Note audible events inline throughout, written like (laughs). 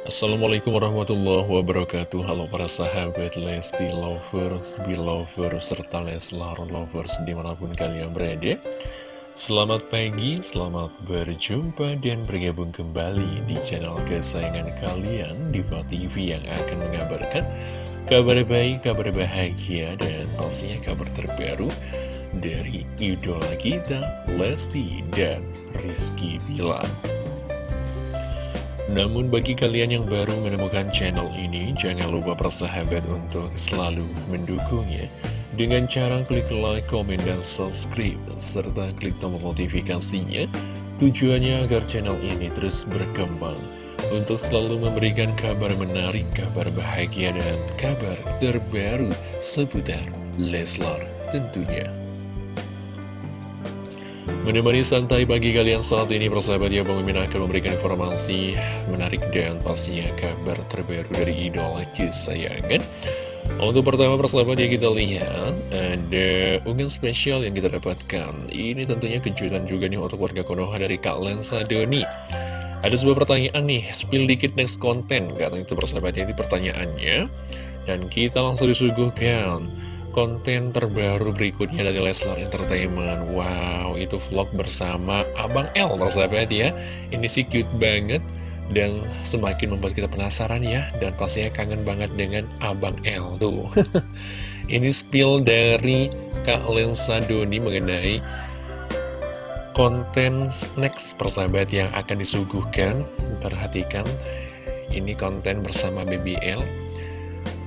Assalamualaikum warahmatullahi wabarakatuh. Halo para sahabat Lesti Lovers, Belovers, serta Leslar Lovers di mana pun kalian berada. Selamat pagi, selamat berjumpa dan bergabung kembali di channel kesayangan kalian Diva TV yang akan mengabarkan kabar baik, kabar bahagia, dan pastinya kabar terbaru dari idola kita Lesti dan Rizky Bilar namun bagi kalian yang baru menemukan channel ini, jangan lupa persahabat untuk selalu mendukungnya dengan cara klik like, komen, dan subscribe, serta klik tombol notifikasinya. Tujuannya agar channel ini terus berkembang untuk selalu memberikan kabar menarik, kabar bahagia, dan kabar terbaru seputar Leslar tentunya. Menemani santai bagi kalian saat ini persahabat ya Bang Mimin akan memberikan informasi menarik dan pastinya kabar terbaru dari idola kesayangan. Untuk pertama persahabat ya kita lihat ada unggahan spesial yang kita dapatkan. Ini tentunya kejutan juga nih untuk warga Konoha dari Kak Lensa Doni. Ada sebuah pertanyaan nih, spill dikit next content. Katanya itu persahabat ya, ini pertanyaannya. Dan kita langsung disuguhkan konten terbaru berikutnya dari Leslar Entertainment. Wow, itu vlog bersama Abang L, persahabat ya. Ini sih cute banget dan semakin membuat kita penasaran ya. Dan pastinya kangen banget dengan Abang L tuh. (laughs) Ini spill dari Kak Lensa Doni mengenai konten next persahabat yang akan disuguhkan. Perhatikan, ini konten bersama BBL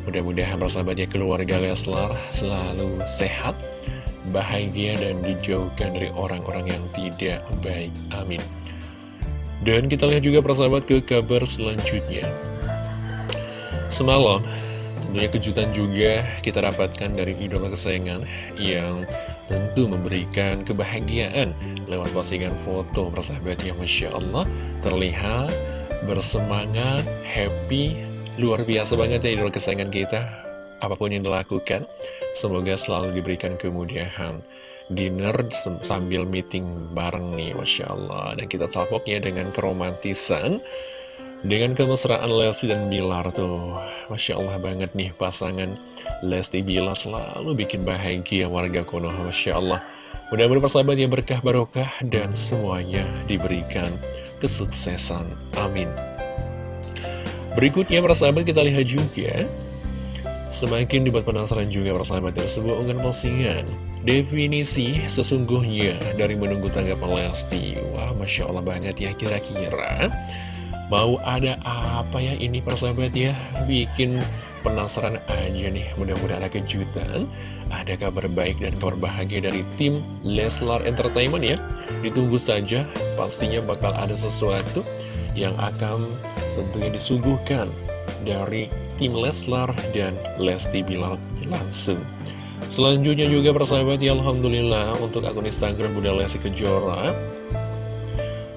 Mudah-mudahan persahabatnya keluarga Leslar selalu sehat, bahagia, dan dijauhkan dari orang-orang yang tidak baik. Amin. Dan kita lihat juga persahabat ke kabar selanjutnya. Semalam, tentunya kejutan juga kita dapatkan dari idola kesayangan yang tentu memberikan kebahagiaan lewat postingan foto persahabat yang Masya Allah terlihat bersemangat, happy, Luar biasa banget ya idola kesayangan kita. Apa pun yang dilakukan Semoga selalu diberikan kemudahan. Dinner sambil meeting bareng nih Masya Allah. Dan kita salpoknya dengan keromantisan dengan kemesraan Lesti dan Bilar tuh. Masya Allah banget nih pasangan Lesti Bilar selalu bikin bahagia warga Konoha Masya Allah. Mudah-mudahan persahabat yang berkah barokah dan semuanya diberikan kesuksesan. Amin Berikutnya persahabat kita lihat juga. Semakin dibuat penasaran juga persahabat dari sebuah unggahan postingan. Definisi sesungguhnya dari menunggu tanggapan Lesti. Wah Masya Allah banget ya kira-kira. Mau ada apa ya ini persahabat ya? Bikin penasaran aja nih Mudah-mudahan ada kejutan. Ada kabar baik dan kabar bahagia dari tim Leslar Entertainment ya. Ditunggu saja Pastinya bakal ada sesuatu yang akan tentunya disuguhkan dari tim Leslar dan Lesti Bilar langsung. Selanjutnya juga persahabat ya Alhamdulillah untuk akun Instagram Bunda Lesti Kejora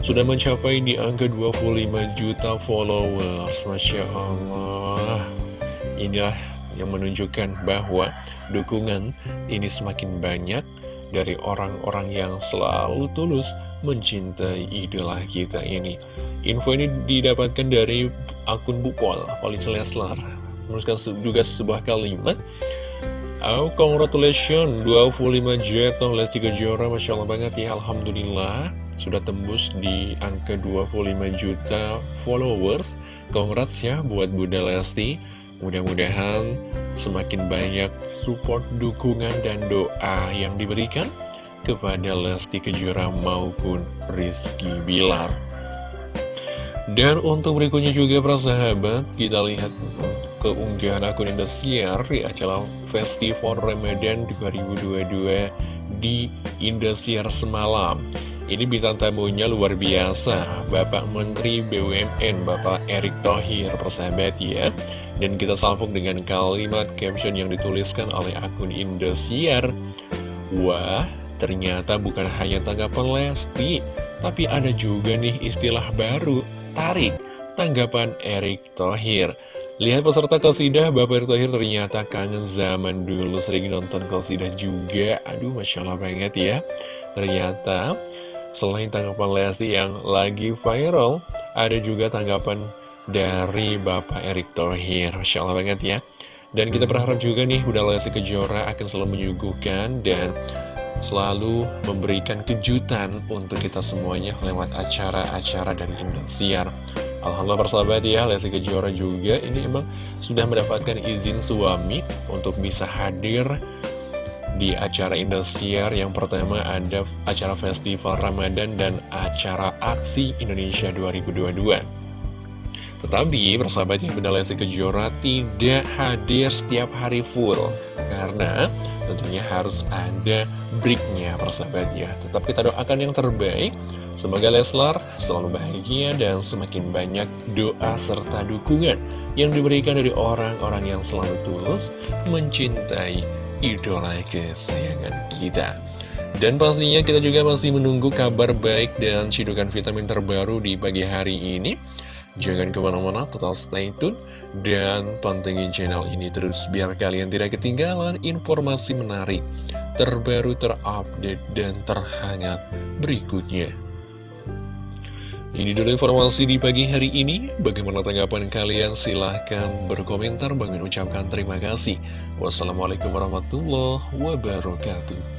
sudah mencapai di angka 25 juta followers Masya Allah Inilah yang menunjukkan bahwa dukungan ini semakin banyak dari orang-orang yang selalu tulus mencintai idola kita ini. Info ini didapatkan dari akun Bupol, Polisi Leslar. Menuliskan juga sebuah kalimat. Oh, congratulations, 25 juta Lesti Kejora, Masya Allah banget ya, Alhamdulillah. Sudah tembus di angka 25 juta followers. Congrats ya buat Bunda Lesti. Mudah-mudahan semakin banyak support, dukungan, dan doa yang diberikan kepada Lesti Kejora maupun Rizky Bilar. Dan untuk berikutnya juga para sahabat, kita lihat keunggahan akun Indosiar di acara Festival Ramadan 2022 di Indosiar semalam. Ini bintang tamunya luar biasa, Bapak Menteri BUMN, Bapak Erick Thohir, persahabat ya. Dan kita sambung dengan kalimat caption yang dituliskan oleh akun Indosiar. Wah, Ternyata bukan hanya tanggapan Lesti, tapi ada juga nih istilah baru, tarik, tanggapan Erick Thohir. Lihat peserta kasidah, Bapak Erick Thohir ternyata kangen zaman dulu sering nonton kasidah juga. Aduh, Masya Allah banget ya. Ternyata, selain tanggapan Lesti yang lagi viral, ada juga tanggapan dari Bapak Erick Thohir. Masya Allah banget ya. Dan kita berharap juga nih Bunda Lesti Kejora akan selalu menyuguhkan dan selalu memberikan kejutan untuk kita semuanya lewat acara-acara dari Indosiar Alhamdulillah persahabat ya, Lesti Kejora juga ini emang sudah mendapatkan izin suami untuk bisa hadir di acara Indosiar. Yang pertama ada acara Festival Ramadan dan acara Aksi Indonesia 2022 tetapi persahabat yang Bunda Lesti Kejora tidak hadir setiap hari full. Karena tentunya harus ada breaknya persahabat ya. Tetap kita doakan yang terbaik. Semoga Leslar selalu bahagia dan semakin banyak doa serta dukungan Yang diberikan dari orang-orang yang selalu tulus mencintai idola kesayangan kita dan pastinya kita juga masih menunggu kabar baik dan cidukan vitamin terbaru di pagi hari ini Jangan ke mana-mana, tetap stay tune dan pantengin channel ini terus biar kalian tidak ketinggalan informasi menarik, terbaru, terupdate, dan terhangat berikutnya. Ini dulu informasi di pagi hari ini. Bagaimana tanggapan kalian? Silahkan berkomentar. Bang ucapkan terima kasih. Wassalamualaikum warahmatullahi wabarakatuh.